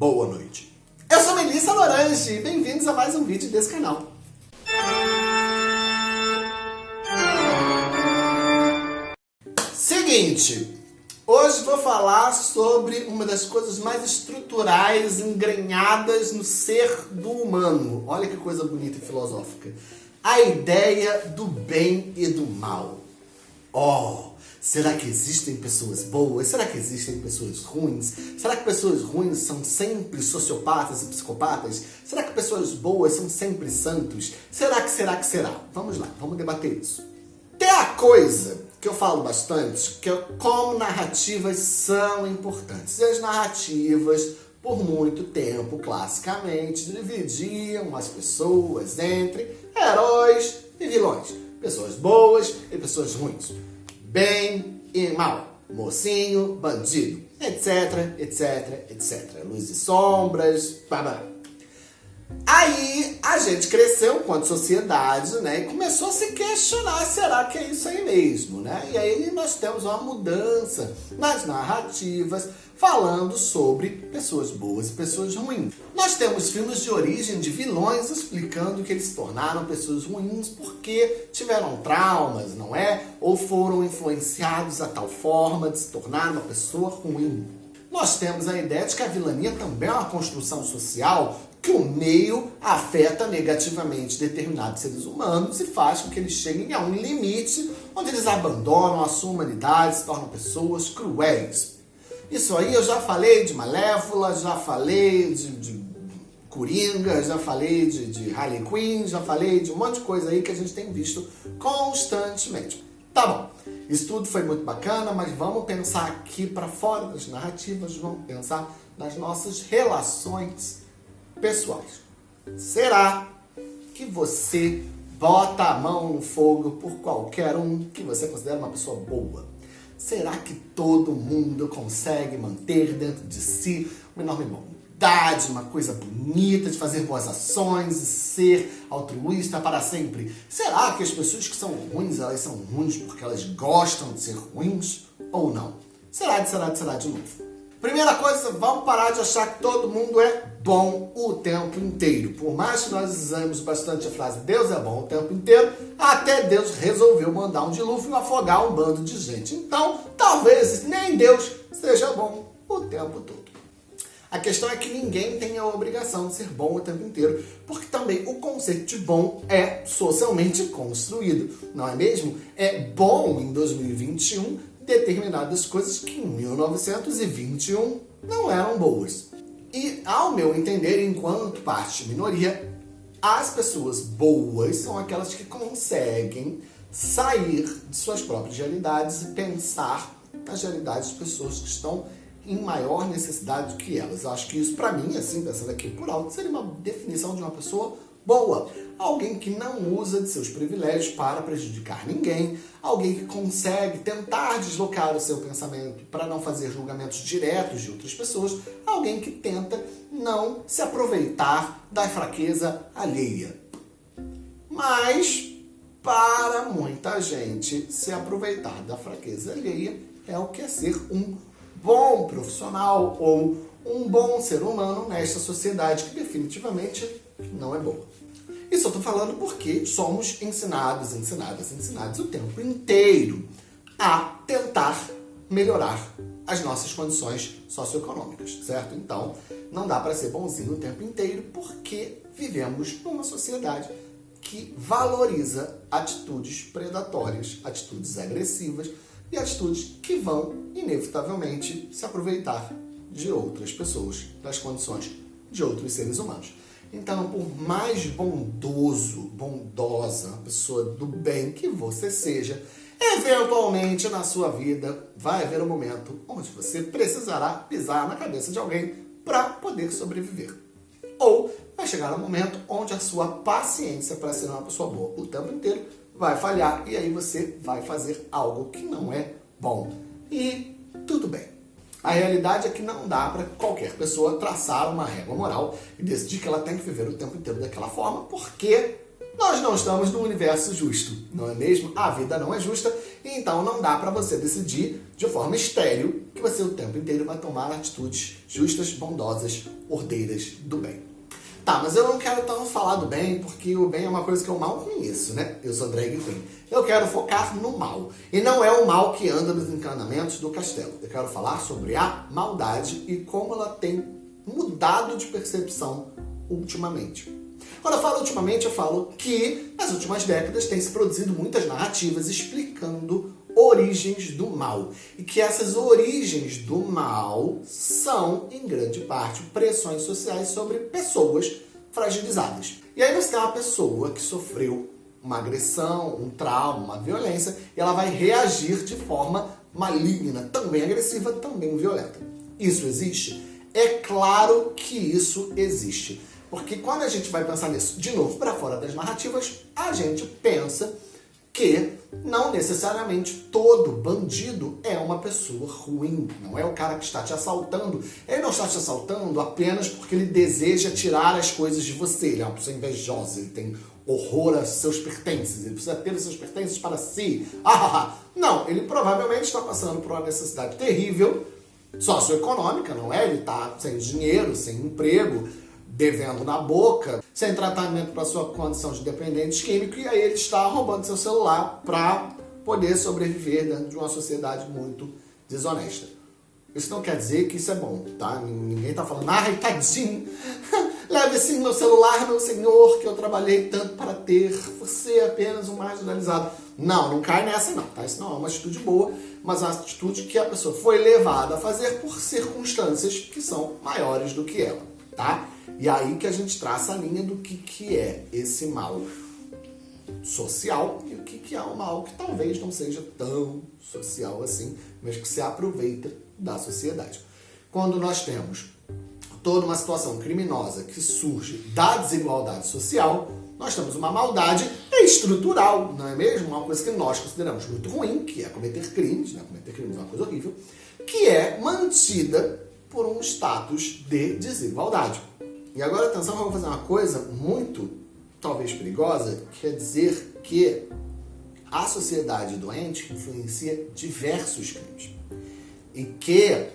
boa noite. Eu sou Melissa Lorange e bem-vindos a mais um vídeo desse canal. Seguinte, hoje vou falar sobre uma das coisas mais estruturais, engrenhadas no ser do humano. Olha que coisa bonita e filosófica. A ideia do bem e do mal. Oh, será que existem pessoas boas? Será que existem pessoas ruins? Será que pessoas ruins são sempre sociopatas e psicopatas? Será que pessoas boas são sempre santos? Será que será que será? Vamos lá, vamos debater isso. Tem a coisa que eu falo bastante, que é como narrativas são importantes. E as narrativas, por muito tempo, classicamente, dividiam as pessoas entre heróis e vilões. Pessoas boas e pessoas ruins. Bem e mal. Mocinho, bandido, etc, etc, etc. Luz e sombras, babá. Aí a gente cresceu enquanto sociedade, né? E começou a se questionar, será que é isso aí mesmo, né? E aí nós temos uma mudança nas narrativas falando sobre pessoas boas e pessoas ruins. Nós temos filmes de origem de vilões explicando que eles se tornaram pessoas ruins porque tiveram traumas, não é? Ou foram influenciados a tal forma de se tornar uma pessoa ruim. Nós temos a ideia de que a vilania também é uma construção social que o meio afeta negativamente determinados seres humanos e faz com que eles cheguem a um limite onde eles abandonam a sua humanidade, se tornam pessoas cruéis. Isso aí eu já falei de Malévola, já falei de, de Coringa, já falei de, de Harley Quinn, já falei de um monte de coisa aí que a gente tem visto constantemente. Tá bom, isso tudo foi muito bacana, mas vamos pensar aqui para fora das narrativas, vamos pensar nas nossas relações pessoais. Será que você bota a mão no fogo por qualquer um que você considera uma pessoa boa? Será que todo mundo consegue manter dentro de si uma enorme bondade, uma coisa bonita de fazer boas ações e ser altruísta para sempre? Será que as pessoas que são ruins, elas são ruins porque elas gostam de ser ruins ou não? Será, será, será de novo. Primeira coisa, vamos parar de achar que todo mundo é bom o tempo inteiro. Por mais que nós usamos bastante a frase Deus é bom o tempo inteiro, até Deus resolveu mandar um dilúvio e afogar um bando de gente. Então, talvez nem Deus seja bom o tempo todo. A questão é que ninguém tem a obrigação de ser bom o tempo inteiro, porque também o conceito de bom é socialmente construído, não é mesmo? É bom em 2021 determinadas coisas que em 1921 não eram boas. E, ao meu entender, enquanto parte minoria, as pessoas boas são aquelas que conseguem sair de suas próprias realidades e pensar nas realidades de pessoas que estão em maior necessidade do que elas. Eu acho que isso, para mim, assim, pensando aqui por alto, seria uma definição de uma pessoa boa. Alguém que não usa de seus privilégios para prejudicar ninguém, alguém que consegue tentar deslocar o seu pensamento para não fazer julgamentos diretos de outras pessoas, alguém que tenta não se aproveitar da fraqueza alheia. Mas, para muita gente, se aproveitar da fraqueza alheia é o que é ser um bom profissional ou um bom ser humano nesta sociedade que definitivamente não é boa. Isso eu estou falando porque somos ensinados, ensinadas, ensinados o tempo inteiro a tentar melhorar as nossas condições socioeconômicas, certo? Então, não dá para ser bonzinho o tempo inteiro porque vivemos numa sociedade que valoriza atitudes predatórias, atitudes agressivas e atitudes que vão, inevitavelmente, se aproveitar de outras pessoas, das condições de outros seres humanos. Então, por mais bondoso, bondosa, pessoa do bem que você seja, eventualmente na sua vida vai haver um momento onde você precisará pisar na cabeça de alguém para poder sobreviver. Ou vai chegar um momento onde a sua paciência para ser uma pessoa boa o tempo inteiro vai falhar e aí você vai fazer algo que não é bom. E tudo bem. A realidade é que não dá para qualquer pessoa traçar uma régua moral e decidir que ela tem que viver o tempo inteiro daquela forma, porque nós não estamos num universo justo, não é mesmo? A vida não é justa, então não dá para você decidir de forma estéril que você o tempo inteiro vai tomar atitudes justas, bondosas, ordeiras do bem. Tá, mas eu não quero tanto falar do bem, porque o bem é uma coisa que eu mal conheço, né? Eu sou drag queen. Eu quero focar no mal. E não é o mal que anda nos encanamentos do castelo. Eu quero falar sobre a maldade e como ela tem mudado de percepção ultimamente. Quando eu falo ultimamente, eu falo que nas últimas décadas tem se produzido muitas narrativas explicando origens do mal. E que essas origens do mal são, em grande parte, pressões sociais sobre pessoas fragilizadas. E aí você tem uma pessoa que sofreu uma agressão, um trauma, uma violência, e ela vai reagir de forma maligna, também agressiva, também violenta. Isso existe? É claro que isso existe. Porque quando a gente vai pensar nisso, de novo, para fora das narrativas, a gente pensa que não necessariamente todo bandido é uma pessoa ruim. Não é o cara que está te assaltando. Ele não está te assaltando apenas porque ele deseja tirar as coisas de você. Ele é uma pessoa invejosa, ele tem horror a seus pertences, ele precisa ter os seus pertences para si. Ah, não, ele provavelmente está passando por uma necessidade terrível socioeconômica, não é? Ele está sem dinheiro, sem emprego, devendo na boca, sem tratamento para sua condição de dependente químico, e aí ele está roubando seu celular para poder sobreviver dentro de uma sociedade muito desonesta. Isso não quer dizer que isso é bom, tá? Ninguém tá falando, ai, tadinho, leve assim meu celular, meu senhor, que eu trabalhei tanto para ter, você é apenas um marginalizado. Não, não cai nessa não, tá? Isso não é uma atitude boa, mas uma atitude que a pessoa foi levada a fazer por circunstâncias que são maiores do que ela, tá? E aí que a gente traça a linha do que, que é esse mal social e o que, que é um mal que talvez não seja tão social assim, mas que se aproveita da sociedade. Quando nós temos toda uma situação criminosa que surge da desigualdade social, nós temos uma maldade estrutural, não é mesmo? Uma coisa que nós consideramos muito ruim, que é cometer crimes, né? cometer crimes é uma coisa horrível, que é mantida por um status de desigualdade. E agora, atenção, vamos fazer uma coisa muito, talvez perigosa, que é dizer que a sociedade doente influencia diversos crimes. E que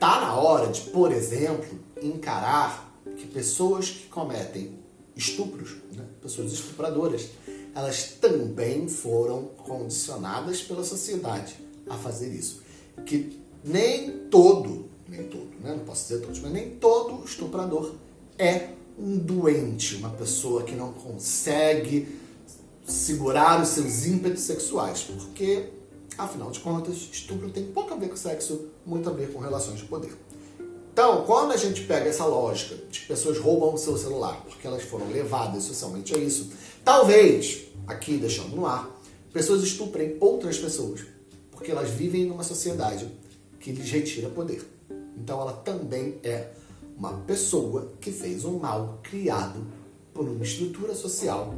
tá na hora de, por exemplo, encarar que pessoas que cometem estupros, né, pessoas estupradoras, elas também foram condicionadas pela sociedade a fazer isso. Que nem todo, nem todo, né, não posso dizer todos, mas nem todo estuprador é um doente, uma pessoa que não consegue segurar os seus ímpetos sexuais, porque, afinal de contas, estupro tem pouco a ver com sexo, muito a ver com relações de poder. Então, quando a gente pega essa lógica de que pessoas roubam o seu celular porque elas foram levadas socialmente a isso, talvez, aqui deixando no ar, pessoas estuprem outras pessoas porque elas vivem numa sociedade que lhes retira poder. Então, ela também é uma pessoa que fez um mal criado por uma estrutura social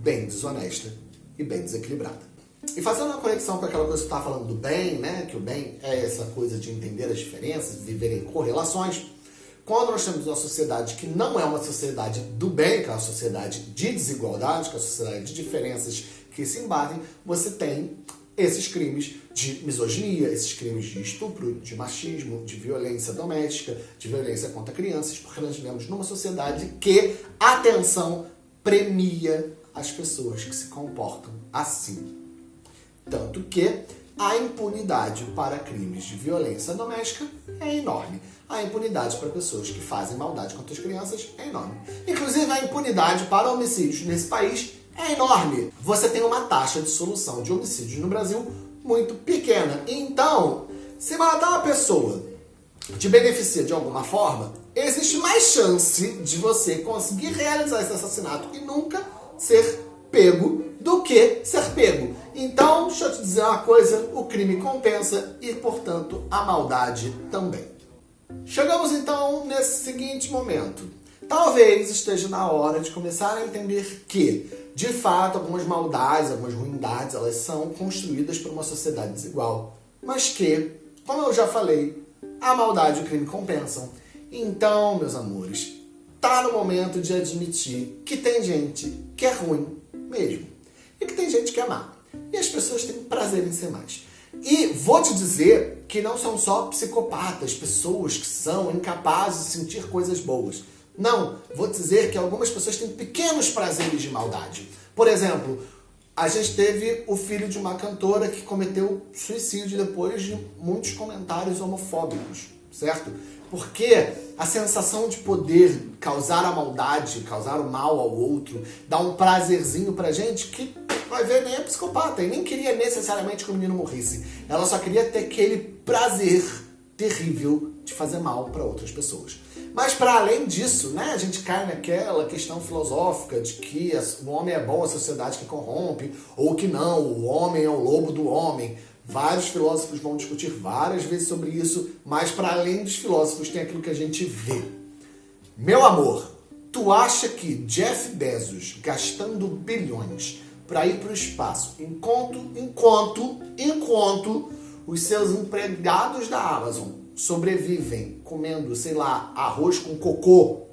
bem desonesta e bem desequilibrada. E fazendo uma conexão com aquela coisa que você estava falando do bem, né? Que o bem é essa coisa de entender as diferenças, viver em correlações. Quando nós temos uma sociedade que não é uma sociedade do bem, que é uma sociedade de desigualdade, que é uma sociedade de diferenças que se embatem, você tem esses crimes de misoginia, esses crimes de estupro, de machismo, de violência doméstica, de violência contra crianças, porque nós vivemos numa sociedade que, atenção, premia as pessoas que se comportam assim. Tanto que a impunidade para crimes de violência doméstica é enorme. A impunidade para pessoas que fazem maldade contra as crianças é enorme. Inclusive, a impunidade para homicídios nesse país é enorme. Você tem uma taxa de solução de homicídios no Brasil muito pequena. Então, se matar uma pessoa te beneficia de alguma forma, existe mais chance de você conseguir realizar esse assassinato e nunca ser pego do que ser pego. Então, deixa eu te dizer uma coisa, o crime compensa e, portanto, a maldade também. Chegamos então nesse seguinte momento. Talvez esteja na hora de começar a entender que de fato, algumas maldades, algumas ruindades, elas são construídas por uma sociedade desigual. Mas que, como eu já falei, a maldade e o crime compensam. Então, meus amores, tá no momento de admitir que tem gente que é ruim mesmo e que tem gente que é má. E as pessoas têm prazer em ser mais. E vou te dizer que não são só psicopatas, pessoas que são incapazes de sentir coisas boas. Não, vou dizer que algumas pessoas têm pequenos prazeres de maldade. Por exemplo, a gente teve o filho de uma cantora que cometeu suicídio depois de muitos comentários homofóbicos, certo? Porque a sensação de poder causar a maldade, causar o mal ao outro, dá um prazerzinho pra gente que vai ver nem é psicopata e nem queria necessariamente que o menino morresse. Ela só queria ter aquele prazer terrível de fazer mal para outras pessoas. Mas para além disso, né, a gente cai naquela questão filosófica de que o homem é bom, a sociedade que corrompe, ou que não, o homem é o lobo do homem. Vários filósofos vão discutir várias vezes sobre isso, mas para além dos filósofos tem aquilo que a gente vê. Meu amor, tu acha que Jeff Bezos gastando bilhões para ir para o espaço, enquanto, enquanto, enquanto os seus empregados da Amazon sobrevivem comendo, sei lá, arroz com cocô,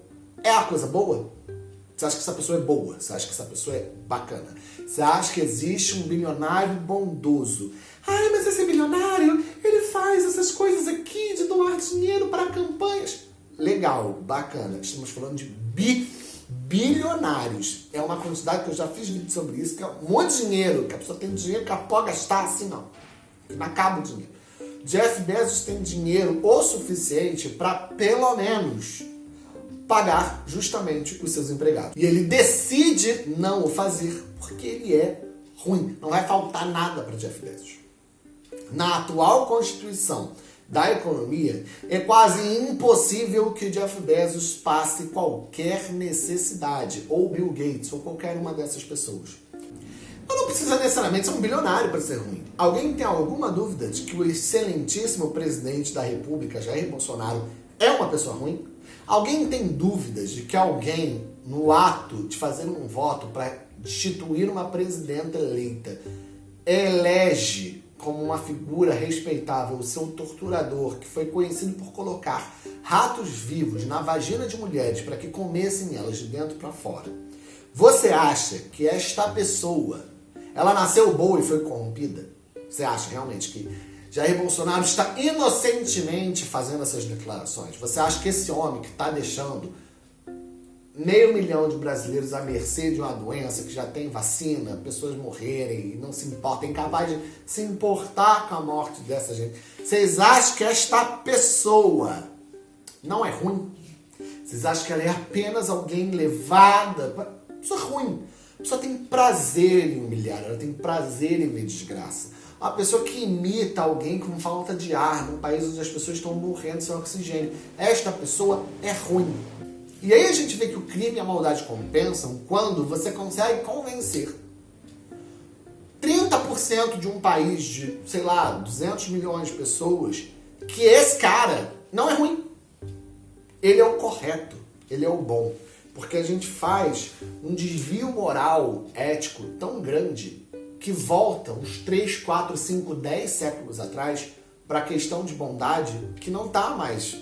é a coisa boa? Você acha que essa pessoa é boa? Você acha que essa pessoa é bacana? Você acha que existe um bilionário bondoso? Ai, mas esse bilionário, ele faz essas coisas aqui de doar dinheiro para campanhas. Legal, bacana. Estamos falando de bi bilionários. É uma quantidade que eu já fiz vídeo sobre isso, que é um monte de dinheiro, que a pessoa tem dinheiro que ela pode gastar assim, não. Não acaba o dinheiro. Jeff Bezos tem dinheiro o suficiente para, pelo menos, pagar justamente os seus empregados. E ele decide não o fazer porque ele é ruim. Não vai faltar nada para Jeff Bezos. Na atual constituição da economia, é quase impossível que Jeff Bezos passe qualquer necessidade, ou Bill Gates, ou qualquer uma dessas pessoas. Mas não precisa necessariamente ser um bilionário para ser ruim. Alguém tem alguma dúvida de que o excelentíssimo presidente da República, Jair Bolsonaro, é uma pessoa ruim? Alguém tem dúvidas de que alguém, no ato de fazer um voto para destituir uma presidenta eleita, elege como uma figura respeitável o seu torturador, que foi conhecido por colocar ratos vivos na vagina de mulheres para que comessem elas de dentro para fora? Você acha que esta pessoa ela nasceu boa e foi corrompida? Você acha realmente que Jair Bolsonaro está inocentemente fazendo essas declarações? Você acha que esse homem que está deixando meio milhão de brasileiros à mercê de uma doença que já tem vacina, pessoas morrerem e não se importa, é incapaz de se importar com a morte dessa gente. Vocês acham que esta pessoa não é ruim? Vocês acham que ela é apenas alguém levada? Pessoa ruim pessoa tem prazer em humilhar, ela tem prazer em ver desgraça. Uma pessoa que imita alguém com falta de ar, num país onde as pessoas estão morrendo sem oxigênio. Esta pessoa é ruim. E aí a gente vê que o crime e a maldade compensam quando você consegue convencer 30% de um país de, sei lá, 200 milhões de pessoas que esse cara não é ruim. Ele é o correto, ele é o bom. Porque a gente faz um desvio moral, ético tão grande que volta uns 3, 4, 5, 10 séculos atrás para a questão de bondade que não está mais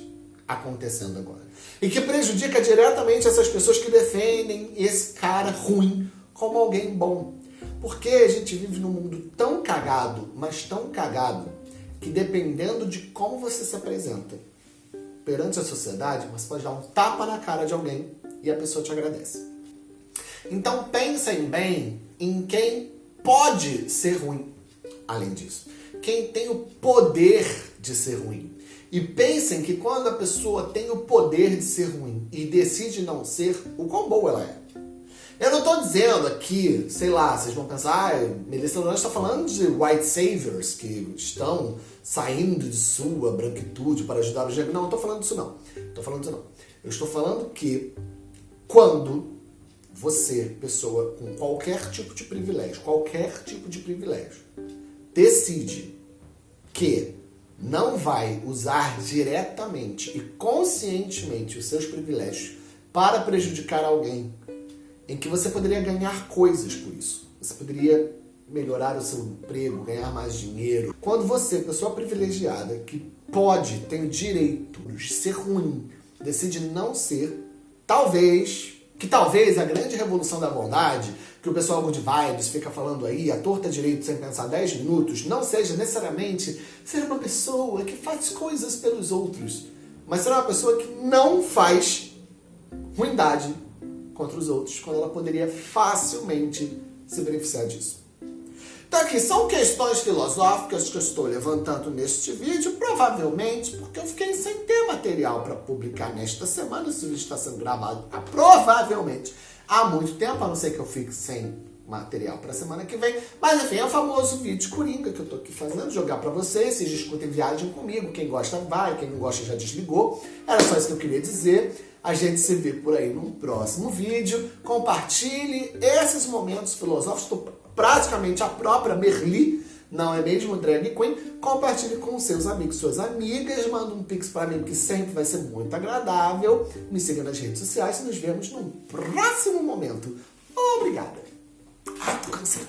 acontecendo agora. E que prejudica diretamente essas pessoas que defendem esse cara ruim como alguém bom. Porque a gente vive num mundo tão cagado, mas tão cagado, que dependendo de como você se apresenta perante a sociedade, você pode dar um tapa na cara de alguém e a pessoa te agradece. Então pensem bem em quem pode ser ruim, além disso. Quem tem o poder de ser ruim. E pensem que quando a pessoa tem o poder de ser ruim e decide não ser, o quão boa ela é. Eu não estou dizendo aqui, sei lá, vocês vão pensar, ah, Melissa Lourdes está falando de white saviors que estão saindo de sua branquitude para ajudar o gênero. Não, não estou falando disso não. Estou falando disso não. Eu estou falando que quando você, pessoa com qualquer tipo de privilégio, qualquer tipo de privilégio, decide que não vai usar diretamente e conscientemente os seus privilégios para prejudicar alguém, em que você poderia ganhar coisas por isso. Você poderia melhorar o seu emprego, ganhar mais dinheiro. Quando você, pessoa privilegiada, que pode, tem o direito de ser ruim, decide não ser, talvez, que talvez a grande revolução da bondade, que o pessoal Good Vibes fica falando aí, a torta direito sem pensar 10 minutos, não seja necessariamente ser uma pessoa que faz coisas pelos outros, mas ser uma pessoa que não faz ruindade contra os outros, quando ela poderia facilmente se beneficiar disso. Então aqui são questões filosóficas que eu estou levantando neste vídeo, provavelmente porque eu fiquei sem ter material para publicar nesta semana, esse vídeo está sendo gravado ah, provavelmente há muito tempo, a não ser que eu fique sem material para semana que vem. Mas enfim, é o famoso vídeo coringa que eu estou aqui fazendo, jogar para vocês, vocês discutem viagem comigo, quem gosta vai, quem não gosta já desligou. Era só isso que eu queria dizer. A gente se vê por aí num próximo vídeo. Compartilhe esses momentos filosóficos. Praticamente a própria Merli, não é mesmo drag queen, compartilhe com seus amigos, suas amigas, manda um pix para mim que sempre vai ser muito agradável. Me siga nas redes sociais e nos vemos num próximo momento. Obrigada. Ai, tô cansada.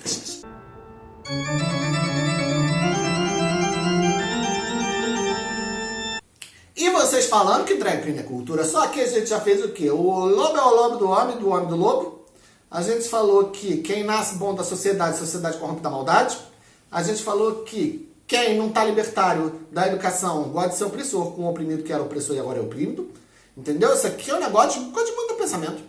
E vocês falando que drag queen é cultura, só que a gente já fez o quê? O lobo é o lobo do homem, do homem do lobo. A gente falou que quem nasce bom da sociedade, sociedade corrompe da maldade. A gente falou que quem não está libertário da educação gosta de ser opressor com o oprimido que era opressor e agora é oprimido. Entendeu? Isso aqui é um negócio de, de muito pensamento.